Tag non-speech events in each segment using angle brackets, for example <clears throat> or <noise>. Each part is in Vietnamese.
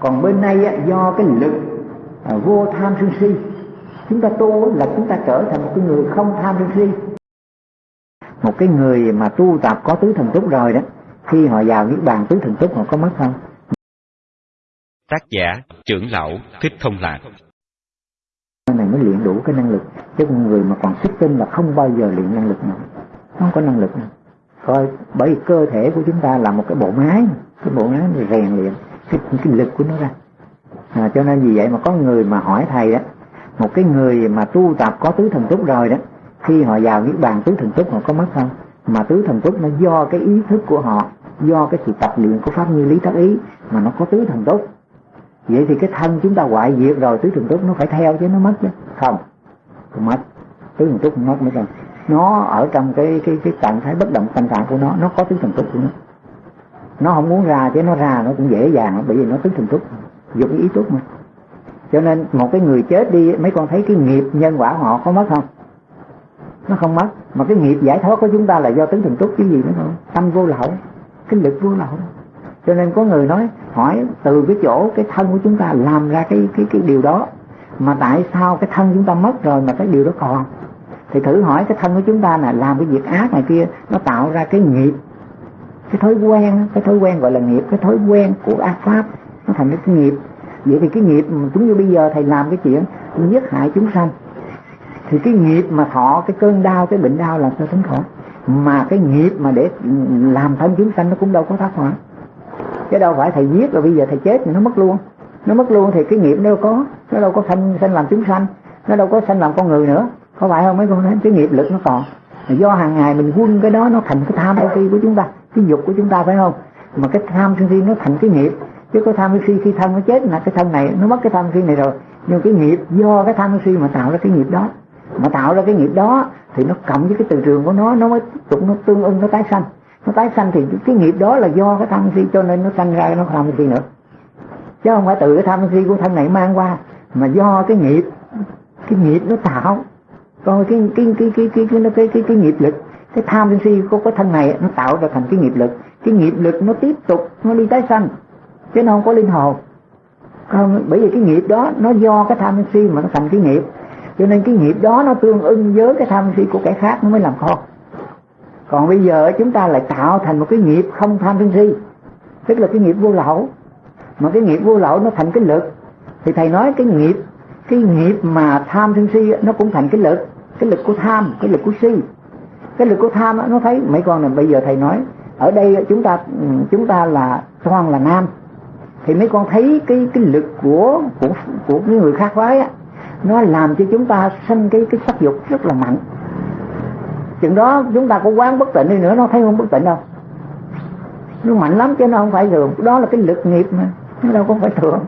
còn bên này á, do cái lực à, vô tham sân si chúng ta tu là chúng ta trở thành một cái người không tham sân si. Một cái người mà tu tập có tứ thần túc rồi đó khi họ vào niết bàn tứ thần túc họ có mất không? Tác giả trưởng lão Thích Thông Lạc. Này mới luyện đủ cái năng lực chứ con người mà còn sức tinh là không bao giờ luyện năng lực nào. Không có năng lực nào. Coi bởi vì cơ thể của chúng ta là một cái bộ máy cái bộ máy rèn luyện cái, cái lực của nó ra. À, cho nên vì vậy mà có người mà hỏi thầy đó một cái người mà tu tập có tứ thần túc rồi đó khi họ vào niết bàn tứ thần túc họ có mất không? Mà tứ thần túc nó do cái ý thức của họ do cái sự tập luyện của pháp như lý tác ý mà nó có tứ thần túc. Vậy thì cái thân chúng ta hoại diệt rồi tứ thần túc nó phải theo chứ nó mất chứ? Không không mất. Tứ thần túc không mất mới cần nó ở trong cái cái cái trạng thái bất động tâm trạng của nó nó có tứ thần túc của nó nó không muốn ra chứ nó ra nó cũng dễ dàng bởi vì nó tính thường túc dụng ý túc mà. Cho nên một cái người chết đi, mấy con thấy cái nghiệp nhân quả họ có mất không? Nó không mất, mà cái nghiệp giải thoát của chúng ta là do tính thường túc chứ gì nữa không tâm vô lậu, cái lực vô lậu. Cho nên có người nói, hỏi từ cái chỗ cái thân của chúng ta làm ra cái cái cái điều đó, mà tại sao cái thân chúng ta mất rồi mà cái điều đó còn? Thì thử hỏi cái thân của chúng ta là làm cái việc ác này kia, nó tạo ra cái nghiệp cái thói quen cái thói quen gọi là nghiệp, cái thói quen của ác pháp, nó thành cái nghiệp. Vậy thì cái nghiệp chúng như bây giờ thầy làm cái chuyện giết hại chúng sanh. Thì cái nghiệp mà thọ, cái cơn đau, cái bệnh đau là cho tính khổ mà cái nghiệp mà để làm thân chúng sanh nó cũng đâu có thoát khỏi chứ đâu phải thầy giết rồi bây giờ thầy chết thì nó mất luôn. Nó mất luôn thì cái nghiệp đâu có, nó đâu có sanh sanh làm chúng sanh. Nó đâu có sanh làm con người nữa. Có phải không mấy con thấy cái nghiệp lực nó còn. Do hàng ngày mình quân cái đó nó thành cái tham ô của chúng ta cái dục của chúng ta phải không? Mà cái tham sân si nó thành cái nghiệp. Chứ có tham sân si khi thân nó chết là cái thân này nó mất cái tham sân si này rồi. Nhưng cái nghiệp do cái tham sân si mà tạo ra cái nghiệp đó. Mà tạo ra cái nghiệp đó thì nó cộng với cái từ trường của nó nó mới tiếp tục nó tương ưng nó tái sanh. Nó tái sanh thì cái nghiệp đó là do cái tham si cho nên nó sanh ra nó tham si nữa. Chứ không phải từ cái tham si của thân này mang qua mà do cái nghiệp cái nghiệp nó tạo. Còn cái cái cái cái cái cái cái cái, cái, cái nghiệp lực cái tham si của cái thân này nó tạo ra thành cái nghiệp lực. Cái nghiệp lực nó tiếp tục, nó đi tái sanh. Chứ nó không có linh hồn. Không, bởi vì cái nghiệp đó, nó do cái tham si mà nó thành cái nghiệp. Cho nên cái nghiệp đó nó tương ưng với cái tham si của kẻ khác nó mới làm khôn còn bây giờ chúng ta lại tạo thành một cái nghiệp không tham sân si. Tức là cái nghiệp vô lậu. Mà cái nghiệp vô lậu nó thành cái lực. Thì thầy nói cái nghiệp cái nghiệp mà tham sân si nó cũng thành cái lực. Cái lực của tham, cái lực của si cái lực của tham nó thấy mấy con này bây giờ thầy nói ở đây chúng ta ừ, chúng ta là toàn là nam. Thì mấy con thấy cái cái lực của của của những người khác phái á nó làm cho chúng ta sinh cái cái sắc dục rất là mạnh. Chừng đó chúng ta có quán bất tịnh đi nữa nó thấy không bất tịnh đâu. Nó mạnh lắm chứ nó không phải thường. Đó là cái lực nghiệp mà nó đâu có phải thường.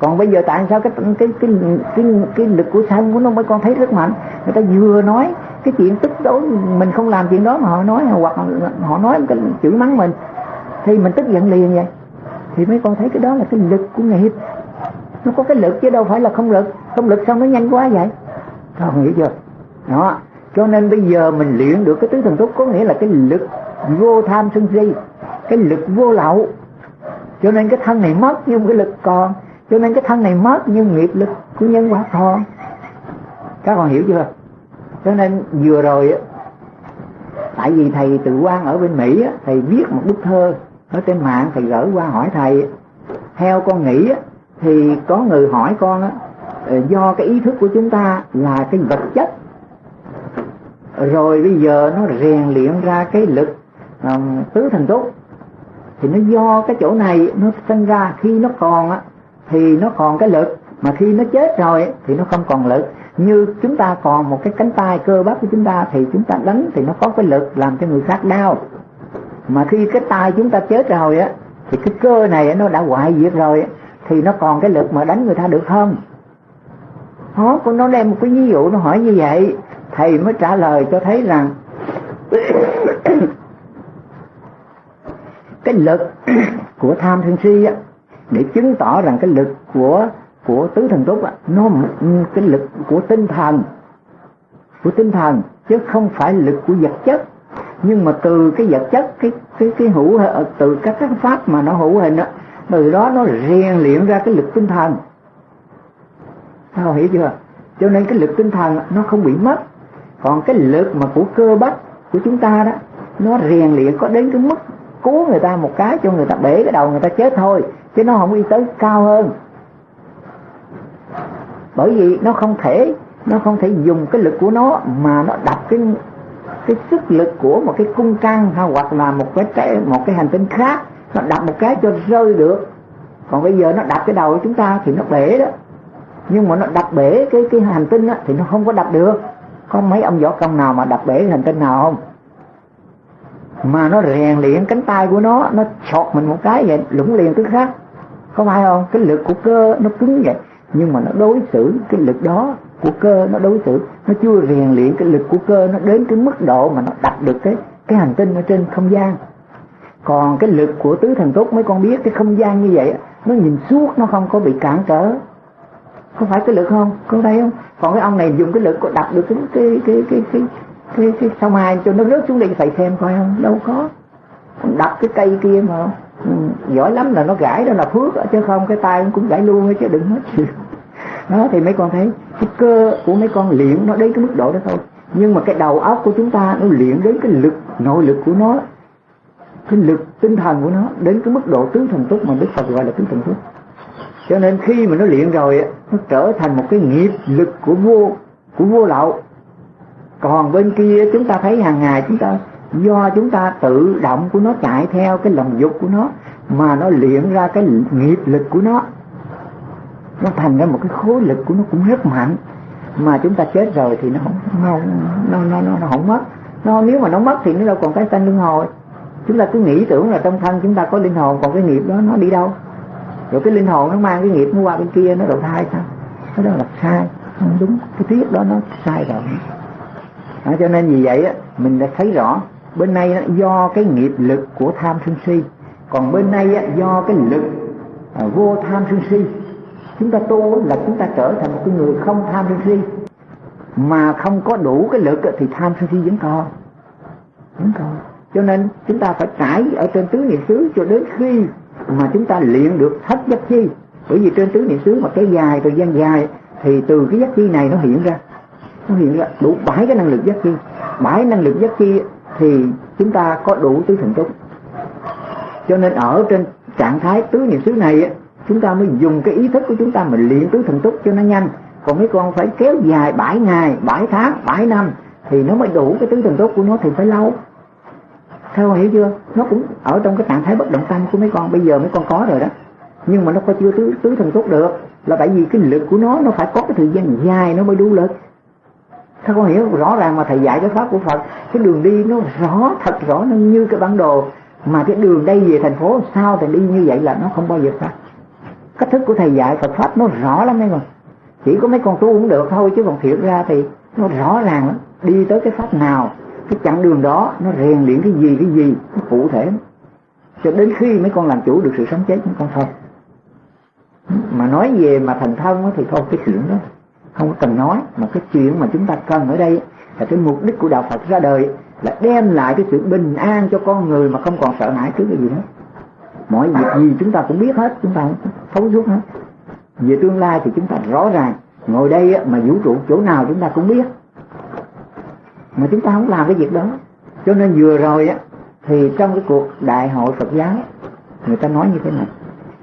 Còn bây giờ tại sao cái cái cái cái cái, lực của sanh của nó mấy con thấy rất mạnh. Người ta vừa nói cái chuyện tức đối mình không làm chuyện đó mà họ nói, hoặc họ nói cái chửi mắng mình, thì mình tức giận liền vậy. Thì mấy con thấy cái đó là cái lực của nghiệp nó có cái lực chứ đâu phải là không lực. Không lực sao nó nhanh quá vậy? Con hiểu chưa? Đó. Cho nên bây giờ mình luyện được cái tứ thần túc có nghĩa là cái lực vô tham sân si, cái lực vô lậu. Cho nên cái thân này mất nhưng cái lực còn. Cho nên cái thân này mất nhưng nghiệp lực của nhân quả còn. Các con hiểu chưa? Cho nên vừa rồi tại vì thầy tự quan ở bên mỹ thầy viết một bức thơ ở trên mạng thầy gửi qua hỏi thầy. Theo con nghĩ thì có người hỏi con á, ờ, do cái ý thức của chúng ta là cái vật chất. Rồi bây giờ nó rèn luyện ra cái lực um, tứ thần túc. Thì nó do cái chỗ này nó sinh ra khi nó còn á thì nó còn cái lực mà khi nó chết rồi thì nó không còn lực. Như chúng ta còn một cái cánh tay cơ bắp của chúng ta, thì chúng ta đánh thì nó có cái lực làm cho người khác đau. Mà khi cái tay chúng ta chết rồi á, thì cái cơ này nó đã hoại diệt rồi thì nó còn cái lực mà đánh người ta được không? Đó nó đem một cái ví dụ, nó hỏi như vậy. Thầy mới trả lời cho thấy rằng <coughs> cái lực <coughs> của tham sân si á, để chứng tỏ rằng cái lực của của tứ thần túc á nó cái lực của tinh thần của tinh thần chứ không phải lực của vật chất. Nhưng mà từ cái vật chất cái cái cái hữu từ các cái pháp mà nó hữu hình đó, từ đó nó rèn luyện ra cái lực tinh thần. Sao hiểu chưa? Cho nên cái lực tinh thần nó không bị mất. Còn cái lực mà của cơ bắp của chúng ta đó nó rèn luyện có đến cái mức cứu người ta một cái cho người ta bể cái đầu người ta chết thôi chứ nó không đi tới cao hơn bởi vì nó không thể nó không thể dùng cái lực của nó mà nó đập cái cái sức lực của một cái cung căng hay hoặc là một cái trái, một cái hành tinh khác. Nó đập một cái cho rơi được. Còn bây giờ nó đập cái đầu của chúng ta thì nó bể đó. Nhưng mà nó đập bể cái cái hành tinh á, thì nó không có đập được. Có mấy ông võ công nào mà đập bể hành tinh nào không? Mà nó rèn luyện cánh tay của nó nó chọt mình một cái vậy lũng liền tức khác có phải không? Cái lực của cơ nó cứng vậy nhưng mà nó đối xử cái lực đó của cơ nó đối xử nó chưa rèn luyện cái lực của cơ nó đến cái mức độ mà nó đặt được cái cái hành tinh ở trên không gian. Còn cái lực của tứ thần tốt mấy con biết cái không gian như vậy nó nhìn suốt nó không có bị cản trở. Có phải cái lực không? Có đây không? Còn cái ông này dùng cái lực có đặt được cái cái cái cái cái cái, cái sao mai cho nó rớt xuống đây phải xem coi không? Đâu có. Đập cái cây kia mà ừ, giỏi lắm là nó gãi đó là phước chứ không cái tay cũng gãi luôn chứ đừng hết đó, thì mấy con thấy cái cơ của mấy con luyện nó đến cái mức độ đó thôi. Nhưng mà cái đầu óc của chúng ta nó luyện đến cái lực, nội lực của nó, cái lực tinh thần của nó đến cái mức độ tứ thần túc mà đức phật gọi là tứ thần túc. Cho nên khi mà nó luyện rồi, nó trở thành một cái nghiệp lực của vô của vô lậu. Còn bên kia chúng ta thấy hàng ngày chúng ta, do chúng ta tự động của nó chạy theo cái lòng dục của nó, mà nó luyện ra cái nghiệp lực của nó nó thành ra một cái khối lực của nó cũng rất mạnh. Mà chúng ta chết rồi thì nó không nó nó nó nó, nó không mất. Nó nếu mà nó mất thì nó đâu còn cái sanh luân hồi. Chúng ta cứ nghĩ tưởng là trong thân chúng ta có linh hồn còn cái nghiệp đó nó đi đâu? Rồi cái linh hồn nó mang cái nghiệp nó qua bên kia nó đầu thai sao? Cái đó là sai không đúng. Cái thuyết đó nó sai rồi. À, cho nên vì vậy á mình đã thấy rõ bên nay do cái nghiệp lực của tham sân si. Còn bên nay á, do cái lực à, vô tham sân si chúng ta tu là chúng ta trở thành một cái người không tham sân si. Mà không có đủ cái lực thì tham sân si vẫn còn. Vẫn còn. Cho nên chúng ta phải trải ở trên tứ niệm xứ cho đến khi mà chúng ta luyện được thất giác chi. Bởi vì trên tứ niệm xứ mà cái dài thời gian dài thì từ cái giác chi này nó hiện ra. Nó hiện ra đủ bảy cái năng lực giác chi. Bảy năng lực giác chi thì chúng ta có đủ tứ thần túc. Cho nên ở trên trạng thái tứ niệm xứ này chúng ta mới dùng cái ý thức của chúng ta mình luyện tứ thần túc cho nó nhanh. Còn mấy con phải kéo dài 7 ngày 7 tháng 7 năm thì nó mới đủ cái tứ thần túc của nó thì phải lâu. Theo hiểu chưa? Nó cũng ở trong cái trạng thái bất động tâm của mấy con. Bây giờ mấy con có rồi đó. Nhưng mà nó có chưa tứ, tứ thần túc được. Là tại vì cái lực của nó nó phải có cái thời gian dài nó mới đủ lực. Sao con hiểu rõ ràng mà thầy dạy cái pháp của Phật cái đường đi nó rõ thật rõ nó như cái bản đồ. Mà cái đường đây về thành phố sao thì đi như vậy là nó không bao giờ sai cách thức của thầy dạy Phật pháp nó rõ lắm đấy rồi chỉ có mấy con tu cũng được thôi chứ còn thiệt ra thì nó rõ ràng lắm. Đi tới cái pháp nào, cái chặng đường đó, nó rèn luyện cái gì cái gì, nó cụ thể cho đến khi mấy con làm chủ được sự sống chết mấy con thôi. Mà nói về mà thành thân thì thôi, cái chuyện đó không có cần nói. Mà cái chuyện mà chúng ta cần ở đây là cái mục đích của đạo Phật ra đời là đem lại cái sự bình an cho con người mà không còn sợ hãi trước cái gì hết mọi việc gì chúng ta cũng biết hết, chúng ta thấu suốt hết. Về tương lai thì chúng ta rõ ràng, ngồi đây mà vũ trụ chỗ nào chúng ta cũng biết. Mà chúng ta không làm cái việc đó. Cho nên vừa rồi á, thì trong cái cuộc đại hội Phật giáo, người ta nói như thế này.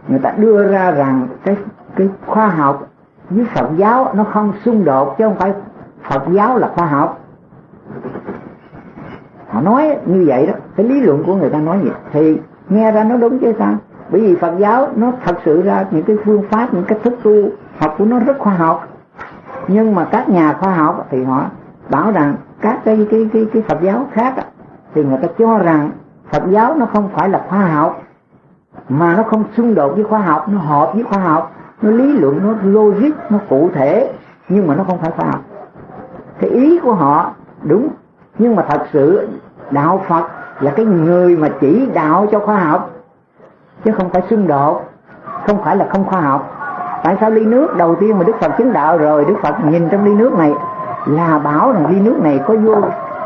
Người ta đưa ra rằng cái cái khoa học với Phật giáo nó không xung đột, chứ không phải Phật giáo là khoa học. Họ nói như vậy đó. Cái lý luận của người ta nói vậy. Thì nghe ra nó đúng chứ sao? Bởi vì Phật giáo nó thật sự ra những cái phương pháp, những cách thức tu học của nó rất khoa học. Nhưng mà các nhà khoa học thì họ bảo rằng các cái cái cái cái Phật giáo khác thì người ta cho rằng Phật giáo nó không phải là khoa học, mà nó không xung đột với khoa học, nó hợp với khoa học, nó lý luận, nó logic, nó cụ thể, nhưng mà nó không phải khoa học. Thì ý của họ đúng, nhưng mà thật sự đạo Phật là cái người mà chỉ đạo cho khoa học, chứ không phải xung đột, không phải là không khoa học. Tại sao ly nước, đầu tiên mà Đức Phật chứng đạo rồi, Đức Phật nhìn trong ly nước này, là bảo rằng ly nước này có vô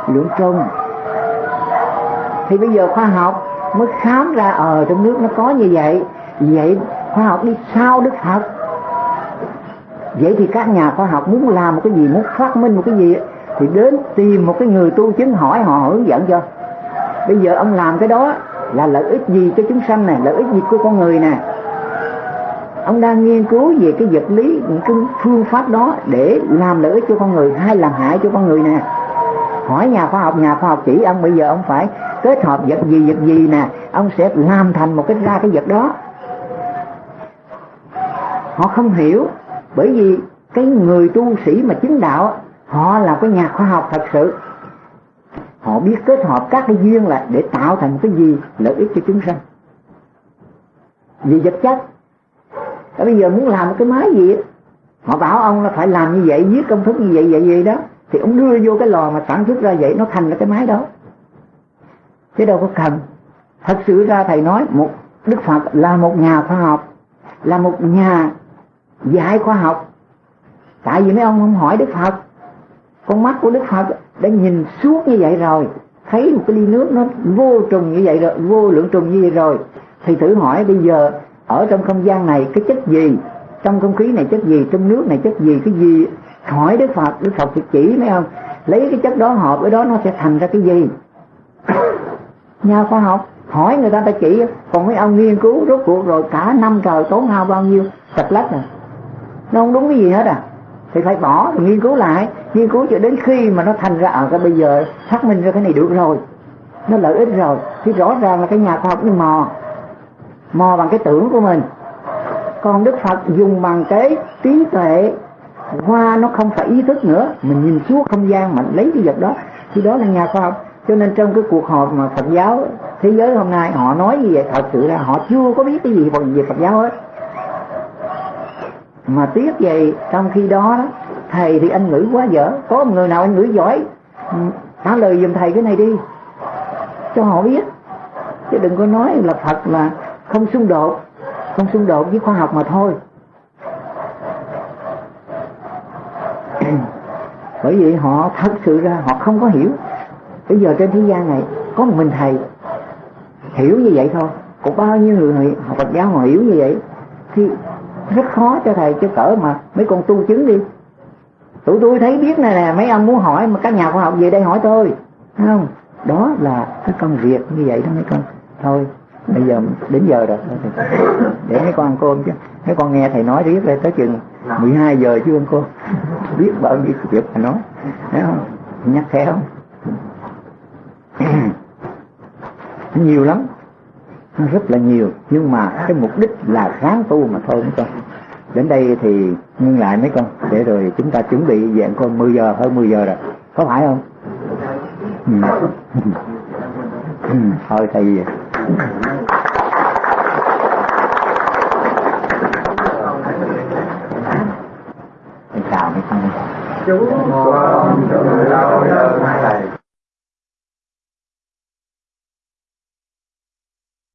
lượng trùng. Thì bây giờ khoa học mới khám ra ờ trong nước nó có như vậy. Vậy khoa học đi sau đức phật? Vậy thì các nhà khoa học muốn làm một cái gì, muốn phát minh một cái gì, thì đến tìm một cái người tu chứng hỏi họ hướng dẫn cho bây giờ ông làm cái đó là lợi ích gì cho chúng sanh này lợi ích gì của con người nè? Ông đang nghiên cứu về cái vật lý, những cái phương pháp đó để làm lợi ích cho con người, hay làm hại cho con người nè. Hỏi nhà khoa học, nhà khoa học chỉ ông, bây giờ ông phải kết hợp vật gì vật gì nè, ông sẽ làm thành một cái, ra cái vật đó. Họ không hiểu, bởi vì cái người tu sĩ mà chứng đạo, họ là cái nhà khoa học thật sự họ biết kết hợp các cái duyên lại để tạo thành cái gì, lợi ích cho chúng sanh. Vì vật chất. Và bây giờ muốn làm một cái máy gì họ bảo ông là phải làm như vậy, viết công thức như vậy vậy vậy đó. Thì ông đưa vô cái lò mà sản xuất ra vậy, nó thành ra cái máy đó. Chứ đâu có cần. Thật sự ra thầy nói, một đức phật là một nhà khoa học, là một nhà dạy khoa học. Tại vì mấy ông không hỏi đức phật, con mắt của đức phật đã nhìn suốt như vậy rồi, thấy một cái ly nước nó vô trùng như vậy rồi, vô lượng trùng như vậy rồi, thì thử hỏi bây giờ, ở trong không gian này cái chất gì? Trong không khí này chất gì? Trong nước này chất gì? Cái gì? Hỏi đức phật đức phật thì chỉ, mấy ông, lấy cái chất đó hợp với đó nó sẽ thành ra cái gì? <coughs> Nhà khoa học hỏi người ta ta chỉ, còn mấy ông nghiên cứu rốt cuộc rồi, cả năm trời tốn hao bao nhiêu? Sạch lách à nó không đúng cái gì hết à. Thì phải bỏ thì nghiên cứu lại nghiên cứu cho đến khi mà nó thành ra ở à, cái bây giờ phát minh ra cái này được rồi nó lợi ích rồi thì rõ ràng là cái nhà khoa học nó mò mò bằng cái tưởng của mình. Còn đức phật dùng bằng cái trí tuệ qua nó không phải ý thức nữa mình nhìn suốt không gian mình lấy cái vật đó. Thì đó là nhà khoa học. Cho nên trong cái cuộc họp mà Phật giáo thế giới hôm nay họ nói như vậy thật sự là họ chưa có biết cái gì về Phật giáo hết. Mà tiếc vậy trong khi đó, đó thầy thì anh ngữ quá dở. Có một người nào anh ngữ giỏi? Ừ, trả lời giùm thầy cái này đi, cho họ biết. Chứ đừng có nói là Phật là không xung đột, không xung đột với khoa học mà thôi. <clears throat> Bởi vì họ thật sự ra họ không có hiểu. Bây giờ trên thế gian này có một mình thầy hiểu như vậy thôi. Còn bao nhiêu người học Phật giáo họ hiểu như vậy thì rất khó cho thầy cho cỡ mà mấy con tu chứng đi tụi tôi thấy biết này nè mấy ông muốn hỏi, mà các nhà khoa học về đây hỏi tôi. Thấy không? Đó là cái công việc như vậy đó mấy con. Thôi, bây giờ đến giờ rồi. Để mấy con ăn cơm chứ. Mấy con nghe thầy nói riết lên tới chừng 12 giờ chứ ăn cơm biết bao nhiêu việc mà nói. Thấy không? Nhắc khéo. Nhiều lắm. Nó rất là nhiều. Nhưng mà cái mục đích là ráng tu mà thôi mấy con đến đây thì ngưng lại mấy con, để rồi chúng ta chuẩn bị dạng con 10 giờ, hơn 10 giờ rồi. Có phải không? Ừ. ừ. thôi thầy gì chào mấy con. Chú con trời lâu đến thầy